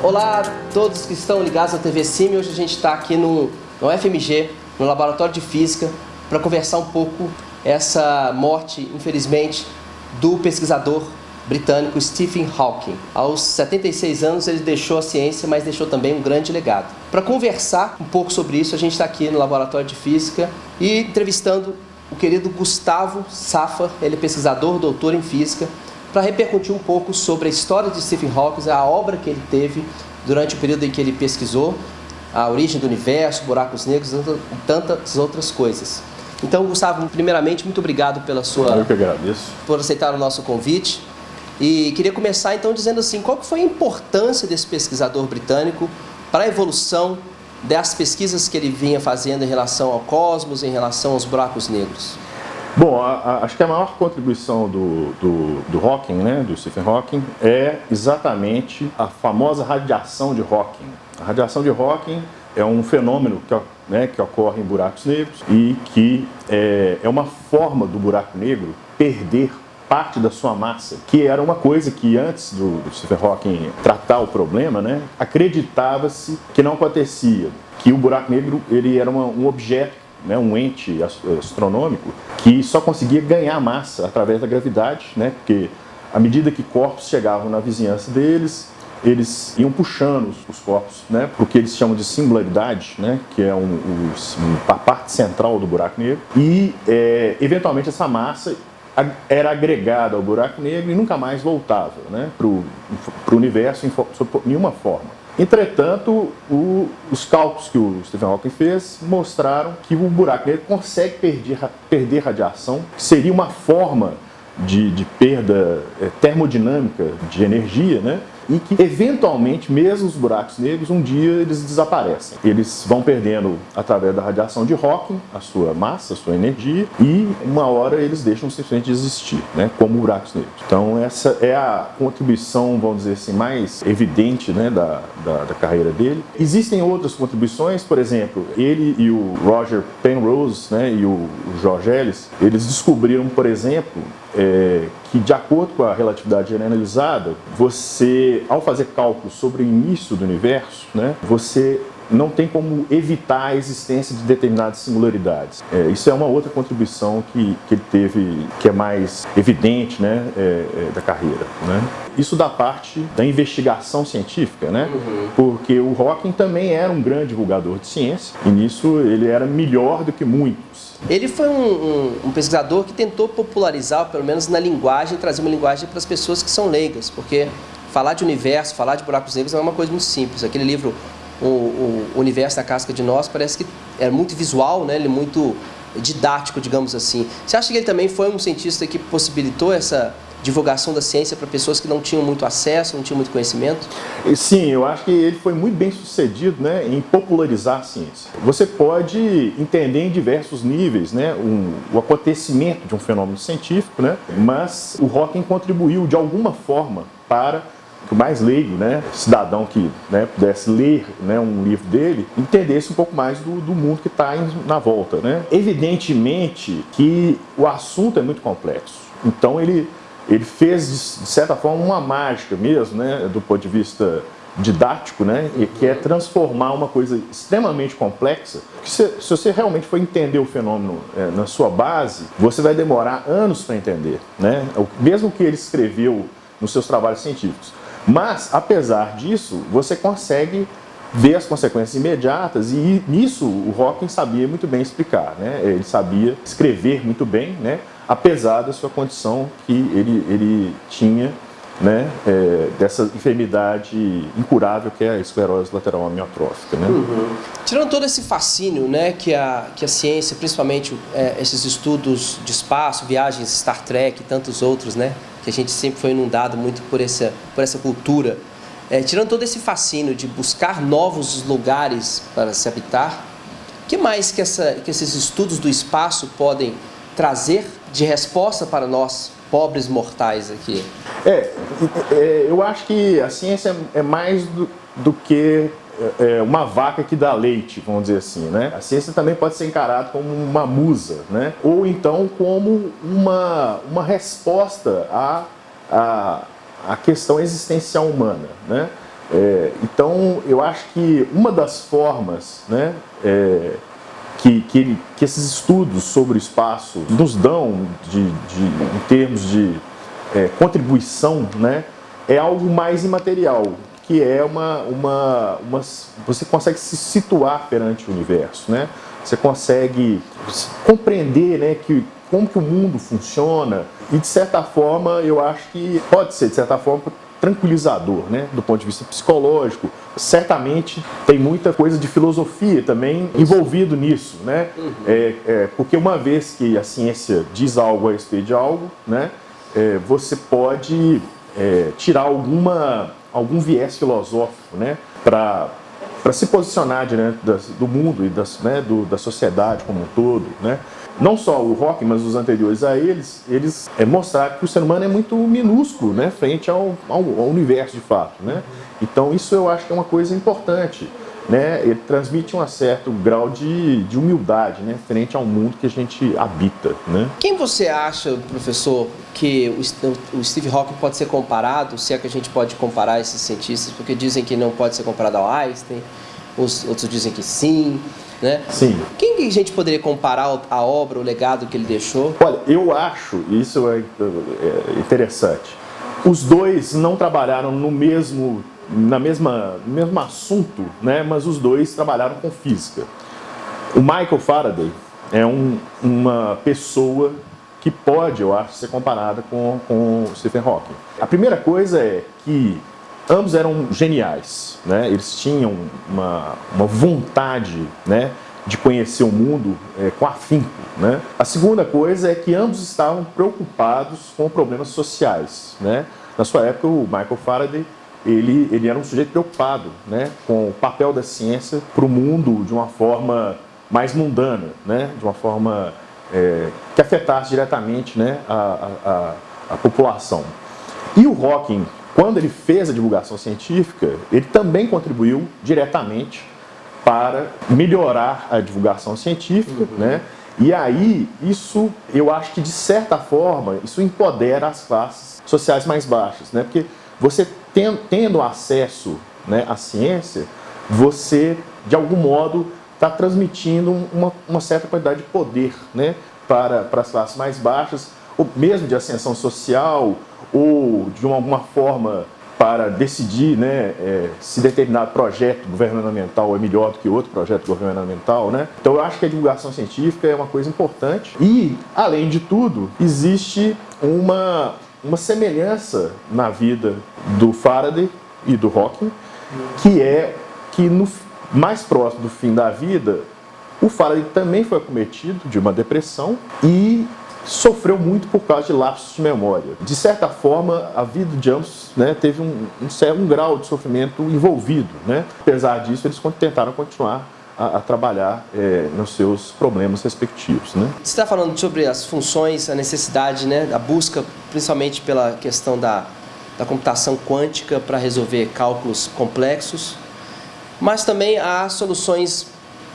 Olá a todos que estão ligados à TV Sim. Hoje a gente está aqui no, no FMG, no Laboratório de Física, para conversar um pouco essa morte, infelizmente, do pesquisador britânico Stephen Hawking. Aos 76 anos ele deixou a ciência, mas deixou também um grande legado. Para conversar um pouco sobre isso, a gente está aqui no Laboratório de Física e entrevistando o querido Gustavo Safa, ele é pesquisador, doutor em Física, para repercutir um pouco sobre a história de Stephen Hawking, a obra que ele teve durante o período em que ele pesquisou, a origem do universo, buracos negros e tantas outras coisas. Então, Gustavo, primeiramente, muito obrigado pela sua... Eu que agradeço. Por aceitar o nosso convite. E queria começar, então, dizendo assim, qual que foi a importância desse pesquisador britânico para a evolução das pesquisas que ele vinha fazendo em relação ao cosmos, em relação aos buracos negros? Bom, a, a, acho que a maior contribuição do, do, do Hawking, né, do Stephen Hawking, é exatamente a famosa radiação de Hawking. A radiação de Hawking é um fenômeno que, né, que ocorre em buracos negros e que é, é uma forma do buraco negro perder parte da sua massa, que era uma coisa que antes do, do Stephen Hawking tratar o problema, né, acreditava-se que não acontecia, que o buraco negro ele era uma, um objeto né, um ente astronômico que só conseguia ganhar massa através da gravidade, né, porque à medida que corpos chegavam na vizinhança deles, eles iam puxando os corpos né, para o que eles chamam de singularidade, né, que é um, um, a parte central do buraco negro, e é, eventualmente essa massa era agregada ao buraco negro e nunca mais voltava né, para o universo em, nenhuma forma. Entretanto, o, os cálculos que o Stephen Hawking fez mostraram que o buraco negro consegue perder, perder radiação, que seria uma forma de, de perda é, termodinâmica de energia, né? E que eventualmente, mesmo os buracos negros, um dia eles desaparecem. Eles vão perdendo através da radiação de Hawking a sua massa, a sua energia e uma hora eles deixam simplesmente de existir, né, como buracos negros. Então essa é a contribuição, vamos dizer assim, mais evidente né, da, da, da carreira dele. Existem outras contribuições, por exemplo, ele e o Roger Penrose né, e o George Ellis, eles descobriram, por exemplo, é, que de acordo com a relatividade generalizada, você, ao fazer cálculos sobre o início do universo, né, você não tem como evitar a existência de determinadas singularidades. É, isso é uma outra contribuição que, que ele teve, que é mais evidente né, é, é, da carreira. Né? Isso da parte da investigação científica, né? Uhum. porque o Hawking também era um grande divulgador de ciência, e nisso ele era melhor do que muitos. Ele foi um, um, um pesquisador que tentou popularizar, pelo menos na linguagem, trazer uma linguagem para as pessoas que são leigas, porque falar de universo, falar de buracos negros é uma coisa muito simples. Aquele livro o, o, universo da casca de nós parece que é muito visual, né? ele é muito didático, digamos assim. Você acha que ele também foi um cientista que possibilitou essa divulgação da ciência para pessoas que não tinham muito acesso, não tinham muito conhecimento? Sim, eu acho que ele foi muito bem sucedido né, em popularizar a ciência. Você pode entender em diversos níveis né, um, o acontecimento de um fenômeno científico, né, mas o Hawking contribuiu de alguma forma para que o mais leigo, né, cidadão que né, pudesse ler né, um livro dele, entendesse um pouco mais do, do mundo que está na volta. Né? Evidentemente que o assunto é muito complexo, então ele, ele fez, de certa forma, uma mágica mesmo, né, do ponto de vista didático, né, e que é transformar uma coisa extremamente complexa, que se, se você realmente for entender o fenômeno é, na sua base, você vai demorar anos para entender, né, mesmo que ele escreveu nos seus trabalhos científicos. Mas, apesar disso, você consegue ver as consequências imediatas e nisso o Hawking sabia muito bem explicar, né? ele sabia escrever muito bem, né? apesar da sua condição que ele, ele tinha né, é, dessa enfermidade incurável que é a esclerose lateral amiotrófica. Né? Uhum. Tirando todo esse fascínio né, que, a, que a ciência, principalmente é, esses estudos de espaço, viagens Star Trek e tantos outros, né, que a gente sempre foi inundado muito por essa, por essa cultura, é, tirando todo esse fascínio de buscar novos lugares para se habitar, que mais que, essa, que esses estudos do espaço podem trazer de resposta para nós, pobres mortais aqui? É, é eu acho que a ciência é mais do, do que é, uma vaca que dá leite, vamos dizer assim, né? A ciência também pode ser encarada como uma musa, né? Ou então como uma, uma resposta à, à, à questão existencial humana, né? É, então, eu acho que uma das formas né, é, que, que, que, esses estudos sobre o espaço nos dão de, de em termos de é, contribuição né, é algo mais imaterial, que é uma, uma, uma, Você consegue se situar perante o universo, né? Você consegue compreender né, que, como que o mundo funciona e, de certa forma, eu acho que pode ser, de certa forma, tranquilizador, né? Do ponto de vista psicológico. Certamente tem muita coisa de filosofia também envolvido nisso, né? Uhum. É, é, porque uma vez que a ciência diz algo a respeito de algo, né? É, você pode é, tirar alguma algum viés filosófico né, para se posicionar diante das, do mundo e das, né, do, da sociedade como um todo. Né. Não só o rock, mas os anteriores a eles, eles é, mostraram que o ser humano é muito minúsculo né, frente ao, ao, ao universo de fato. Né. Então isso eu acho que é uma coisa importante né, ele transmite um certo grau de, de humildade né, frente ao mundo que a gente habita. Né? Quem você acha, professor, que o, o Steve Hawking pode ser comparado, se é que a gente pode comparar esses cientistas, porque dizem que não pode ser comparado ao Einstein, os outros dizem que sim. Né? Sim. Quem a gente poderia comparar a obra, o legado que ele deixou? Olha, eu acho, isso é, é interessante, os dois não trabalharam no mesmo na mesma, mesmo assunto, né, mas os dois trabalharam com física. O Michael Faraday é um, uma pessoa que pode, eu acho, ser comparada com, com Stephen Hawking. A primeira coisa é que ambos eram geniais, né? eles tinham uma, uma vontade né, de conhecer o mundo é, com afinco. Né? A segunda coisa é que ambos estavam preocupados com problemas sociais. Né? Na sua época, o Michael Faraday ele, ele era um sujeito preocupado né, com o papel da ciência para o mundo de uma forma mais mundana, né, de uma forma é, que afetasse diretamente né, a, a, a, população. E o Hawking, quando ele fez a divulgação científica, ele também contribuiu diretamente para melhorar a divulgação científica, uhum. né? E aí, isso, eu acho que de certa forma, isso empodera as classes sociais mais baixas, né? Porque você tendo acesso né, à ciência, você, de algum modo, está transmitindo uma, uma, certa quantidade de poder né, para, para as classes mais baixas, ou mesmo de ascensão social, ou de uma, alguma forma para decidir né, é, se determinado projeto governamental é melhor do que outro projeto governamental. Né? Então eu acho que a divulgação científica é uma coisa importante. E, além de tudo, existe uma, uma semelhança na vida do Faraday e do Hawking, que é que no mais próximo do fim da vida, o Faraday também foi acometido de uma depressão e sofreu muito por causa de lapsos de memória. De certa forma, a vida de ambos né, teve um, um, um grau de sofrimento envolvido. Né? Apesar disso, eles tentaram continuar a, a trabalhar é, nos seus problemas respectivos. Né? Você está falando sobre as funções, a necessidade, né, a busca, principalmente pela questão da, da computação quântica para resolver cálculos complexos, mas também há soluções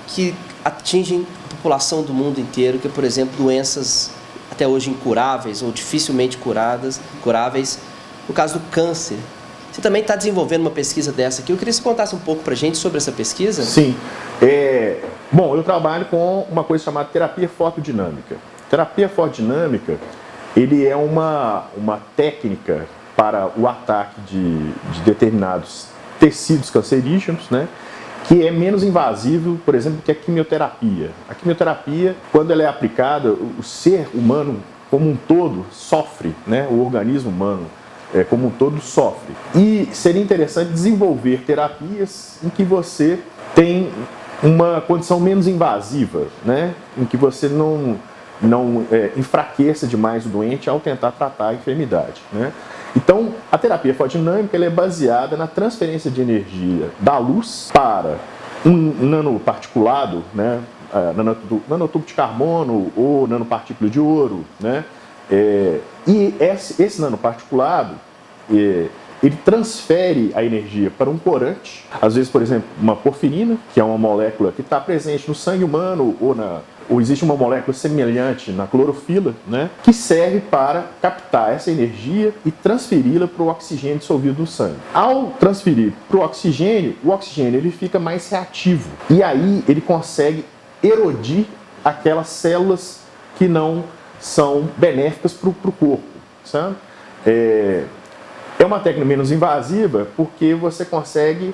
que atingem a população do mundo inteiro, que é, por exemplo, doenças até hoje incuráveis ou dificilmente curadas, curáveis, no caso do câncer. Você também está desenvolvendo uma pesquisa dessa aqui. Eu queria que você contasse um pouco para a gente sobre essa pesquisa. Sim. É, bom, eu trabalho com uma coisa chamada terapia fotodinâmica. Terapia fotodinâmica, ele é uma, uma técnica para o ataque de, de determinados tecidos cancerígenos, né? que é menos invasivo, por exemplo, que a quimioterapia. A quimioterapia, quando ela é aplicada, o ser humano como um todo sofre, né? o organismo humano é, como um todo sofre. E seria interessante desenvolver terapias em que você tem uma condição menos invasiva, né? em que você não, não é, enfraqueça demais o doente ao tentar tratar a enfermidade. Né? Então, a terapia fotodinâmica é baseada na transferência de energia da luz para um nanoparticulado, né? É, nanotubo de carbono ou nanopartícula de ouro, né? É, e esse, esse nanoparticulado, é, ele transfere a energia para um corante, às vezes, por exemplo, uma porfirina, que é uma molécula que está presente no sangue humano ou na, ou existe uma molécula semelhante na clorofila, né, que serve para captar essa energia e transferi-la para o oxigênio dissolvido no sangue. Ao transferir para o oxigênio, o oxigênio ele fica mais reativo e aí ele consegue erodir aquelas células que não são benéficas para o corpo, sabe? É, é uma técnica menos invasiva porque você consegue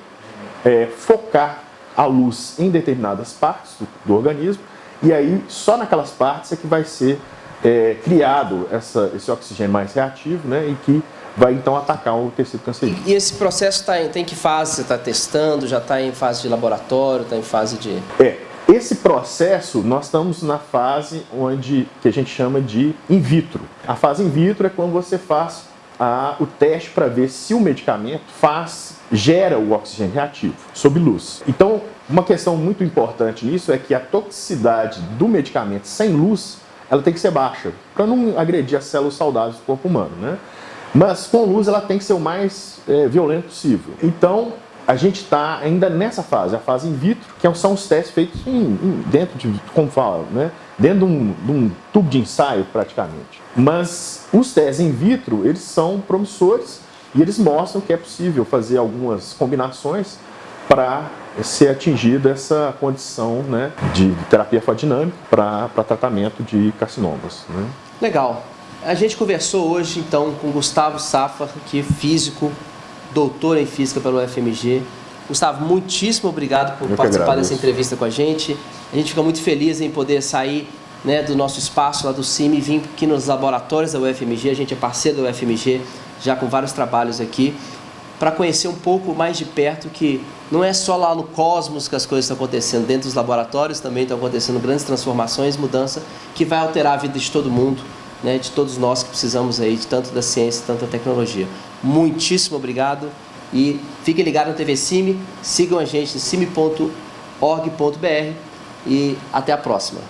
é, focar a luz em determinadas partes do, do, organismo e aí só naquelas partes é que vai ser é, criado essa, esse oxigênio mais reativo né, e que vai então atacar o tecido cancerígeno. E esse processo tá em, tem que fase você está testando? Já está em fase de laboratório, está em fase de... É, esse processo, nós estamos na fase onde, que a gente chama de in vitro. A fase in vitro é quando você faz a, o teste para ver se o medicamento faz, gera o oxigênio reativo sob luz. Então, uma questão muito importante nisso é que a toxicidade do medicamento sem luz, ela tem que ser baixa, para não agredir as células saudáveis do corpo humano, né? Mas com luz ela tem que ser o mais é, violento possível. Então, a gente está ainda nessa fase, a fase in vitro, que são os testes feitos em, em, dentro de, como fala, né? dentro de um, de um, tubo de ensaio praticamente. Mas os testes in vitro, eles são promissores e eles mostram que é possível fazer algumas combinações para ser atingida essa condição né, de terapia fotodinâmica para tratamento de carcinomas. Né? Legal. A gente conversou hoje então com Gustavo Safa, que é físico, doutor em física pelo FMG. Gustavo, muitíssimo obrigado por Eu participar dessa entrevista com a gente. A gente fica muito feliz em poder sair né, do nosso espaço lá do CIMI e vir aqui nos laboratórios da UFMG. A gente é parceiro da UFMG, já com vários trabalhos aqui, para conhecer um pouco mais de perto que não é só lá no cosmos que as coisas estão acontecendo, dentro dos laboratórios também estão acontecendo grandes transformações, mudança que vai alterar a vida de todo mundo, né, de todos nós que precisamos aí de tanto da ciência, tanto da tecnologia. Muitíssimo obrigado e fiquem ligados na TV CIMI, sigam a gente em cime.org.br e até a próxima.